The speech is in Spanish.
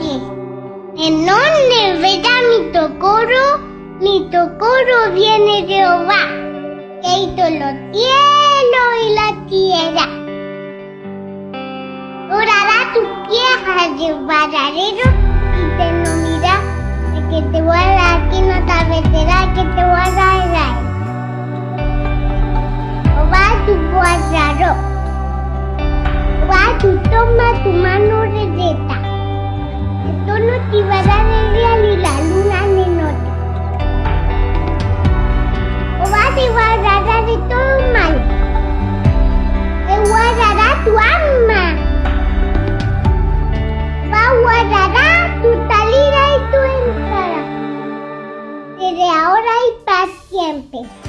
En donde verá mi tocoro, mi tocoro viene de Jehová, que hizo los cielos y la tierra. Orará tu tierra de baradero y te no mira, que te guarda aquí no te meterá, que te guarda Israel. Jehová tu guardaró. Jehová tu toma tu guardará tu salida y tu entrada, desde ahora y para siempre.